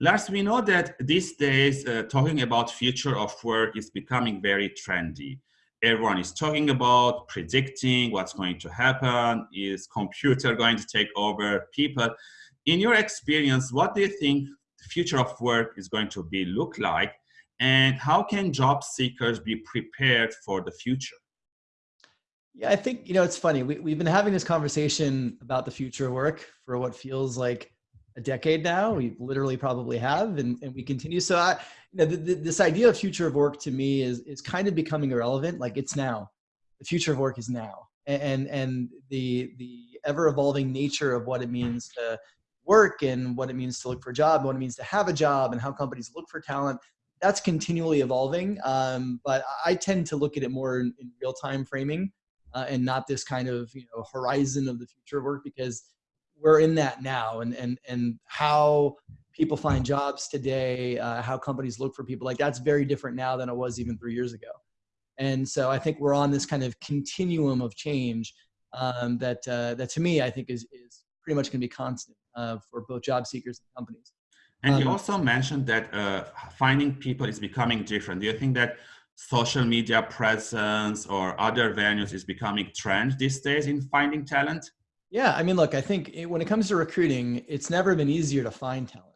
Lars, we know that these days uh, talking about future of work is becoming very trendy. Everyone is talking about predicting what's going to happen. Is computer going to take over people? In your experience, what do you think the future of work is going to be look like? And how can job seekers be prepared for the future? Yeah, I think, you know, it's funny. We, we've been having this conversation about the future of work for what feels like a decade now. We literally probably have, and, and we continue. So I, you know, the, the, this idea of future of work to me is, is kind of becoming irrelevant. Like it's now, the future of work is now. And, and the, the ever evolving nature of what it means to work and what it means to look for a job, what it means to have a job and how companies look for talent, that's continually evolving. Um, but I tend to look at it more in, in real time framing uh, and not this kind of, you know, horizon of the future of work because we're in that now and and and how people find jobs today uh, how companies look for people like that's very different now than it was even three years ago. And so i think we're on this kind of continuum of change um, that uh, that to me i think is is pretty much going to be constant uh, for both job seekers and companies. And um, you also mentioned that uh, finding people is becoming different. Do you think that social media presence or other venues is becoming trend these days in finding talent yeah, I mean, look, I think it, when it comes to recruiting, it's never been easier to find talent.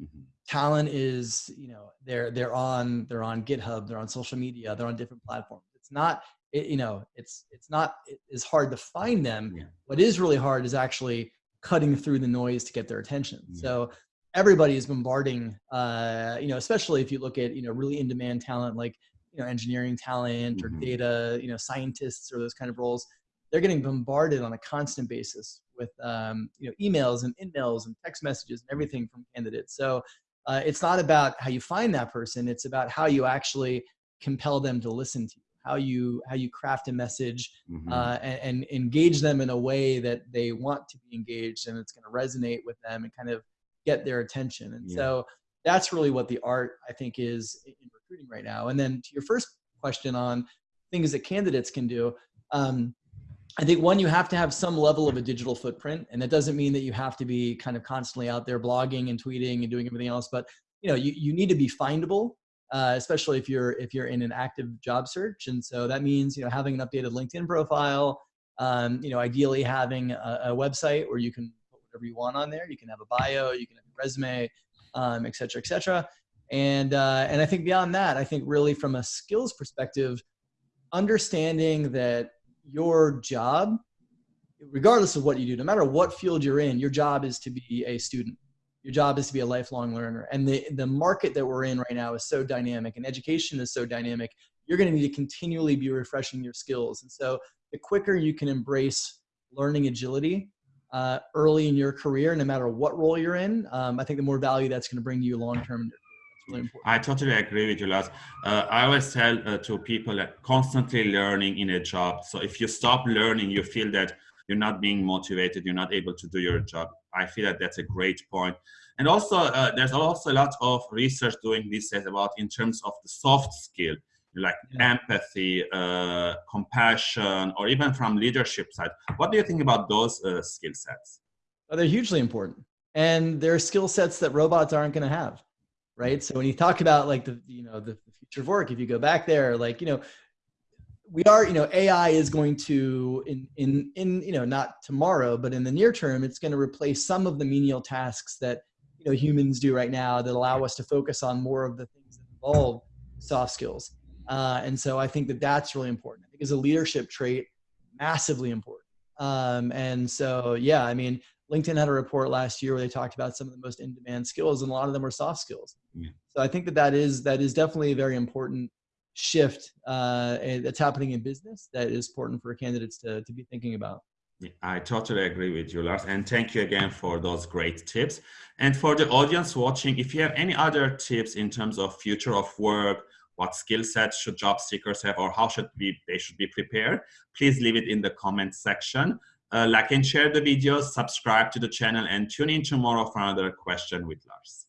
Mm-hmm. Talent is, you know, they're they're on they're on GitHub, they're on social media, they're on different platforms. It's not, it, you know, it's it's not it's hard to find them. Yeah. What is really hard is actually cutting through the noise to get their attention. Yeah. So everybody is bombarding, uh, you know, especially if you look at you know really in demand talent like you know engineering talent or mm-hmm. data, you know, scientists or those kind of roles they're getting bombarded on a constant basis with um, you know emails and emails and text messages and everything from candidates. So uh, it's not about how you find that person; it's about how you actually compel them to listen to you, how you how you craft a message mm-hmm. uh, and, and, engage them in a way that they want to be engaged, and it's going to resonate with them and kind of get their attention. And yeah. so that's really what the art I think is in recruiting right now. And then to your first question on things that candidates can do. Um, I think one, you have to have some level of a digital footprint, and that doesn't mean that you have to be kind of constantly out there blogging and tweeting and doing everything else. But you know, you, you need to be findable, uh, especially if you're if you're in an active job search. And so that means you know having an updated LinkedIn profile. Um, you know, ideally having a, a, website where you can put whatever you want on there. You can have a bio, you can have a resume, um, et cetera, et cetera. And uh, and I think beyond that, I think really from a skills perspective, understanding that your job, regardless of what you do, no matter what field you're in, your job is to be a student. Your job is to be a lifelong learner. And the, the market that we're in right now is so dynamic and education is so dynamic. You're going to need to continually be refreshing your skills. And so the quicker you can embrace learning agility uh, early in your career, no matter what role you're in, um, I think the more value that's going to bring you long term really important. I totally agree with you, Lars. Uh, I always tell uh, to people that constantly learning in a job. So if you stop learning, you feel that you're not being motivated, you're not able to do your job. I feel that that's a great point. And also, uh, there's also a lot of research doing this about in terms of the soft skill, like yeah. empathy, uh, compassion, or even from leadership side. What do you think about those uh, skill sets? Well, they're hugely important. And they're skill sets that robots aren't going to have right? So when you talk about like the you know the, future of work, if you go back there, like you know we are you know ai is going to in in in you know not tomorrow but in the near term it's going to replace some of the menial tasks that you know humans do right now that allow us to focus on more of the things that involve soft skills. Uh, and so i think that that's really important. I think as a leadership trait massively important. Um, and so yeah i mean LinkedIn had a report last year where they talked about some of the most in-demand skills, and a lot of them were soft skills. Yeah. So I think that that is that is definitely a very important shift uh, that's happening in business that is important for candidates to to be thinking about. I totally agree with you, Lars, and thank you again for those great tips. And for the audience watching, if you have any other tips in terms of future of work, what skill sets should job seekers have, or how should be they should be prepared, please leave it in the comment section. Uh, like and share the video, subscribe to the channel, and tune in tomorrow for another question with Lars.